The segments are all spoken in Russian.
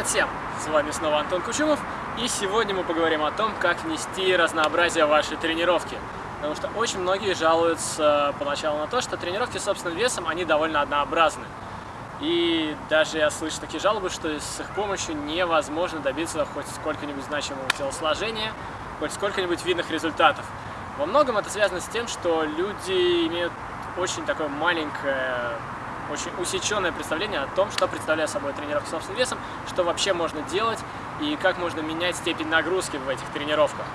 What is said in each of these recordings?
Привет всем! С вами снова Антон Кучумов, и сегодня мы поговорим о том, как внести разнообразие в ваши тренировки. Потому что очень многие жалуются поначалу на то, что тренировки с собственным весом, они довольно однообразны. И даже я слышу такие жалобы, что с их помощью невозможно добиться хоть сколько-нибудь значимого телосложения, хоть сколько-нибудь видных результатов. Во многом это связано с тем, что люди имеют очень такое маленькое очень усеченное представление о том, что представляет собой тренировка с собственным весом, что вообще можно делать и как можно менять степень нагрузки в этих тренировках.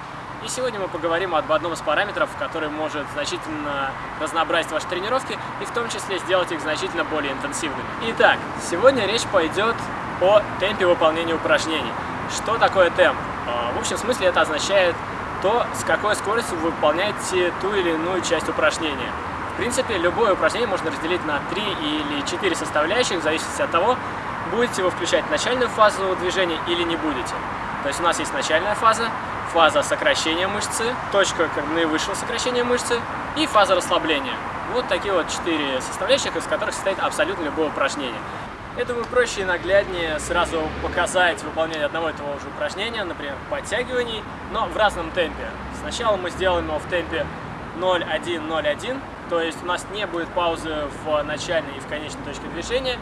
И сегодня мы поговорим об одном из параметров, который может значительно разнообразить ваши тренировки и в том числе сделать их значительно более интенсивными. Итак, сегодня речь пойдет о темпе выполнения упражнений. Что такое темп? А, в общем смысле это означает то, с какой скоростью вы выполняете ту или иную часть упражнения. В принципе, любое упражнение можно разделить на 3 или 4 составляющих, в зависимости от того, будете вы включать начальную фазу движения или не будете. То есть у нас есть начальная фаза, фаза сокращения мышцы, точка наивысшего сокращения мышцы и фаза расслабления. Вот такие вот четыре составляющих, из которых состоит абсолютно любое упражнение. Я думаю, проще и нагляднее сразу показать выполнение одного и того же упражнения, например, подтягиваний, но в разном темпе. Сначала мы сделаем его в темпе 0-1-0-1, то есть у нас не будет паузы в начальной и в конечной точке движения,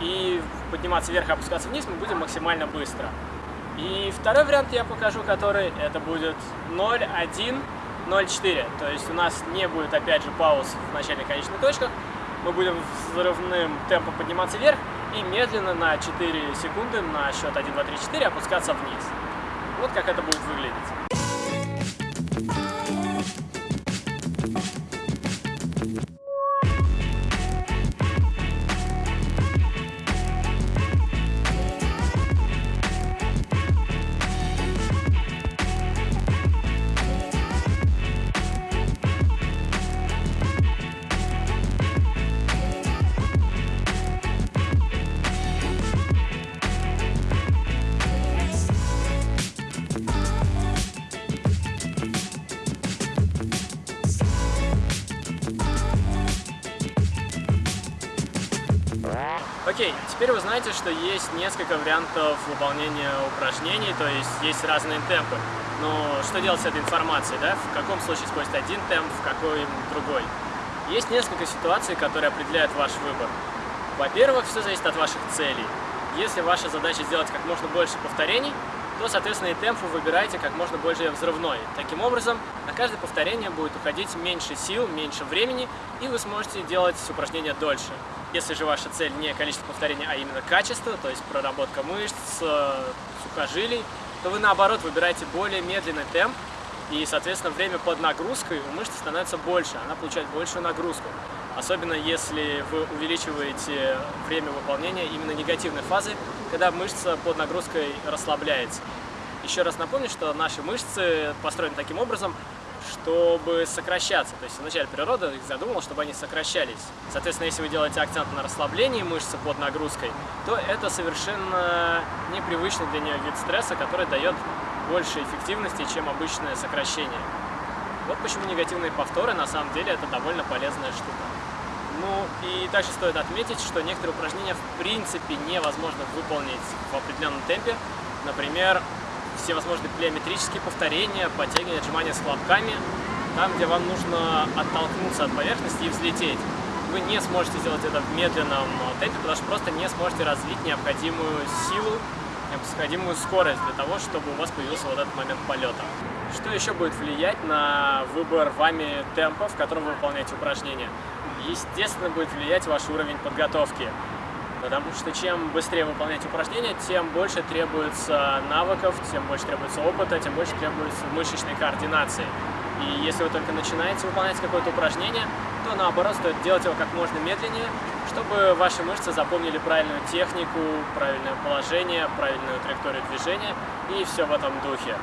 и подниматься вверх опускаться вниз мы будем максимально быстро. И второй вариант я покажу, который это будет 0-1, 0-4. То есть у нас не будет опять же пауз в начальной и конечной точках. Мы будем взрывным темпом подниматься вверх и медленно на 4 секунды на счет 1, 2, 3, 4 опускаться вниз. Вот как это будет выглядеть. Окей, теперь вы знаете, что есть несколько вариантов выполнения упражнений, то есть есть разные темпы. Но что делать с этой информацией, да? В каком случае использовать один темп, в какой другой? Есть несколько ситуаций, которые определяют ваш выбор. Во-первых, все зависит от ваших целей. Если ваша задача сделать как можно больше повторений, то, соответственно, и темп вы выбираете как можно больше взрывной. Таким образом, на каждое повторение будет уходить меньше сил, меньше времени, и вы сможете делать упражнения дольше. Если же ваша цель не количество повторений, а именно качество, то есть проработка мышц, э, сухожилий, то вы наоборот выбираете более медленный темп, и, соответственно, время под нагрузкой у мышцы становится больше, она получает большую нагрузку. Особенно если вы увеличиваете время выполнения именно негативной фазы, когда мышца под нагрузкой расслабляется. Еще раз напомню, что наши мышцы построены таким образом, чтобы сокращаться. То есть вначале природа их задумала, чтобы они сокращались. Соответственно, если вы делаете акцент на расслаблении мышцы под нагрузкой, то это совершенно непривычный для нее вид стресса, который дает больше эффективности, чем обычное сокращение. Вот почему негативные повторы на самом деле это довольно полезная штука. Ну и также стоит отметить, что некоторые упражнения в принципе невозможно выполнить в определенном темпе. Например, все возможные плеометрические повторения, подтягивания, отжимания с хлопками, там, где вам нужно оттолкнуться от поверхности и взлететь. Вы не сможете сделать это в медленном темпе, потому что просто не сможете развить необходимую силу, необходимую скорость для того, чтобы у вас появился вот этот момент полета. Что еще будет влиять на выбор вами темпа, в котором вы выполняете упражнения? Естественно, будет влиять ваш уровень подготовки потому что чем быстрее выполнять упражнения, тем больше требуется навыков, тем больше требуется опыта, тем больше требуется мышечной координации. И если вы только начинаете выполнять какое-то упражнение, то наоборот стоит делать его как можно медленнее, чтобы ваши мышцы запомнили правильную технику, правильное положение, правильную траекторию движения и все в этом духе.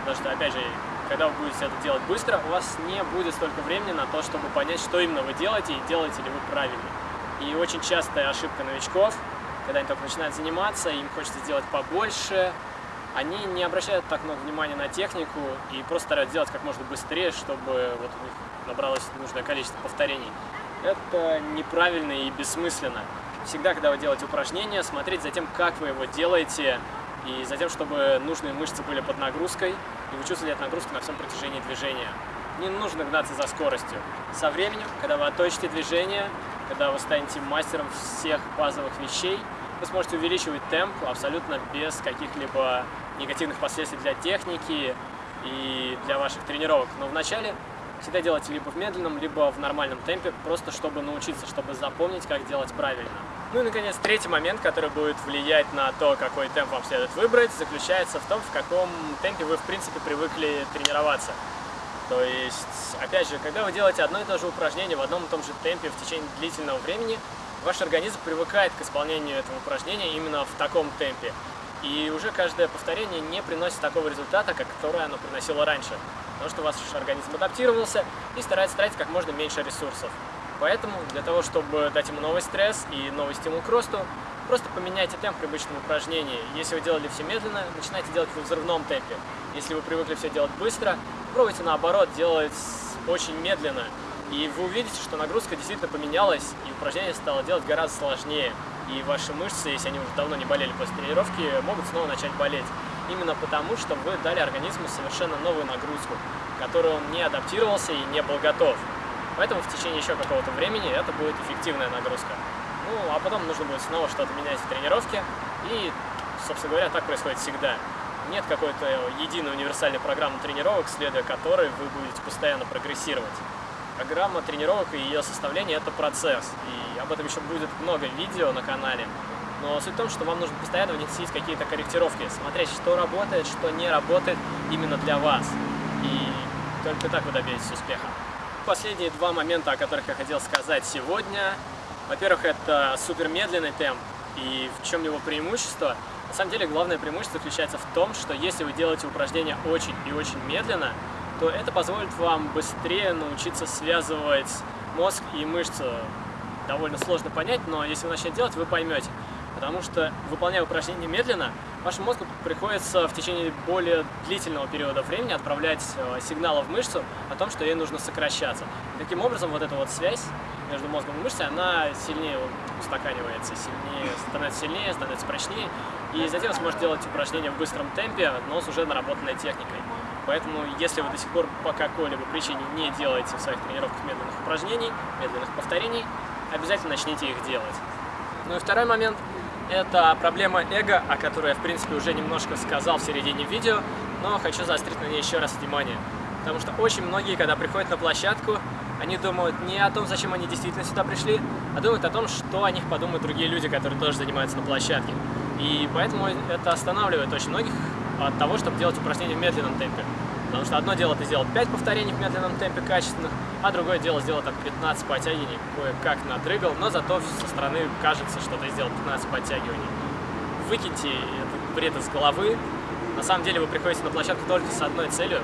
Потому что, опять же, когда вы будете это делать быстро, у вас не будет столько времени на то, чтобы понять, что именно вы делаете и делаете ли вы правильно. И очень частая ошибка новичков, когда они только начинают заниматься, им хочется сделать побольше, они не обращают так много внимания на технику и просто стараются делать как можно быстрее, чтобы вот у них набралось нужное количество повторений. Это неправильно и бессмысленно. всегда, когда вы делаете упражнение, смотреть за тем, как вы его делаете, и за тем, чтобы нужные мышцы были под нагрузкой, и вы чувствовали эту нагрузку на всем протяжении движения. Не нужно гнаться за скоростью. Со временем, когда вы отточите движение, когда вы станете мастером всех базовых вещей, вы сможете увеличивать темп абсолютно без каких-либо негативных последствий для техники и для ваших тренировок. Но вначале всегда делайте либо в медленном, либо в нормальном темпе, просто чтобы научиться, чтобы запомнить, как делать правильно. Ну и, наконец, третий момент, который будет влиять на то, какой темп вам следует выбрать, заключается в том, в каком темпе вы, в принципе, привыкли тренироваться. То есть, опять же, когда вы делаете одно и то же упражнение в одном и том же темпе в течение длительного времени, ваш организм привыкает к исполнению этого упражнения именно в таком темпе. И уже каждое повторение не приносит такого результата, как которое оно приносило раньше. Потому что ваш организм адаптировался и старается тратить как можно меньше ресурсов. Поэтому для того, чтобы дать ему новый стресс и новый стимул к росту, просто поменяйте темп привычного упражнения. Если вы делали все медленно, начинайте делать в взрывном темпе. Если вы привыкли все делать быстро, пробуйте наоборот делать очень медленно. И вы увидите, что нагрузка действительно поменялась, и упражнение стало делать гораздо сложнее. И ваши мышцы, если они уже давно не болели после тренировки, могут снова начать болеть. Именно потому, что вы дали организму совершенно новую нагрузку, к которой он не адаптировался и не был готов. Поэтому в течение еще какого-то времени это будет эффективная нагрузка. Ну, а потом нужно будет снова что-то менять в тренировке. И, собственно говоря, так происходит всегда. Нет какой-то единой универсальной программы тренировок, следуя которой вы будете постоянно прогрессировать. Программа тренировок и ее составление – это процесс. И об этом еще будет много видео на канале. Но суть в том, что вам нужно постоянно вносить какие-то корректировки, смотреть, что работает, что не работает именно для вас. И только так вы добьетесь успеха последние два момента, о которых я хотел сказать сегодня. Во-первых, это супер медленный темп. И в чем его преимущество? На самом деле, главное преимущество заключается в том, что если вы делаете упражнения очень и очень медленно, то это позволит вам быстрее научиться связывать мозг и мышцы. Довольно сложно понять, но если вы начнете делать, вы поймете. Потому что, выполняя упражнения медленно, вашему мозгу приходится в течение более длительного периода времени отправлять э, сигналы в мышцу о том, что ей нужно сокращаться. И таким образом, вот эта вот связь между мозгом и мышцей, она сильнее устаканивается, сильнее, становится сильнее, становится прочнее. И затем вы сможете делать упражнения в быстром темпе, но с уже наработанной техникой. Поэтому, если вы до сих пор по какой-либо причине не делаете в своих тренировках медленных упражнений, медленных повторений, обязательно начните их делать. Ну и второй момент – это проблема эго, о которой я, в принципе, уже немножко сказал в середине видео, но хочу заострить на ней еще раз внимание. Потому что очень многие, когда приходят на площадку, они думают не о том, зачем они действительно сюда пришли, а думают о том, что о них подумают другие люди, которые тоже занимаются на площадке. И поэтому это останавливает очень многих от того, чтобы делать упражнения в медленном темпе. Потому что одно дело ты сделал 5 повторений в медленном темпе качественных, а другое дело сделал там 15 подтягиваний, кое-как надрыгал, но зато со стороны кажется, что ты сделал 15 подтягиваний. Выкиньте этот бред из головы. На самом деле вы приходите на площадку только с одной целью,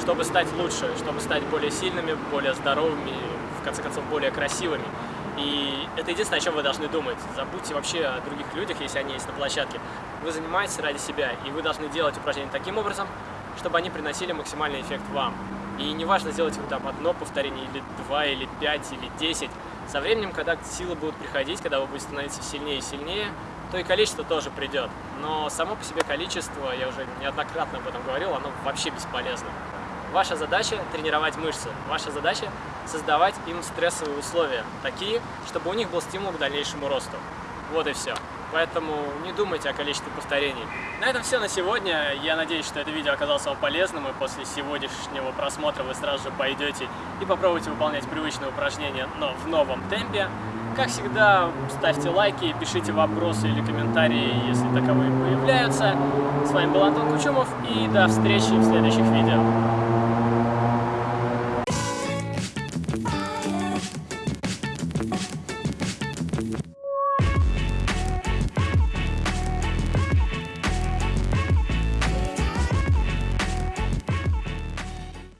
чтобы стать лучше, чтобы стать более сильными, более здоровыми, в конце концов, более красивыми. И это единственное, о чем вы должны думать. Забудьте вообще о других людях, если они есть на площадке. Вы занимаетесь ради себя, и вы должны делать упражнения таким образом, чтобы они приносили максимальный эффект вам. И неважно, сделать вы там одно повторение, или два, или пять, или десять. Со временем, когда силы будут приходить, когда вы будете становиться сильнее и сильнее, то и количество тоже придет. Но само по себе количество, я уже неоднократно об этом говорил, оно вообще бесполезно. Ваша задача – тренировать мышцы. Ваша задача – создавать им стрессовые условия, такие, чтобы у них был стимул к дальнейшему росту. Вот и все. Поэтому не думайте о количестве повторений. На этом все на сегодня. Я надеюсь, что это видео оказалось вам полезным, и после сегодняшнего просмотра вы сразу же пойдете и попробуйте выполнять привычные упражнения, но в новом темпе. Как всегда, ставьте лайки, пишите вопросы или комментарии, если таковые появляются. С вами был Антон Кучумов, и до встречи в следующих видео.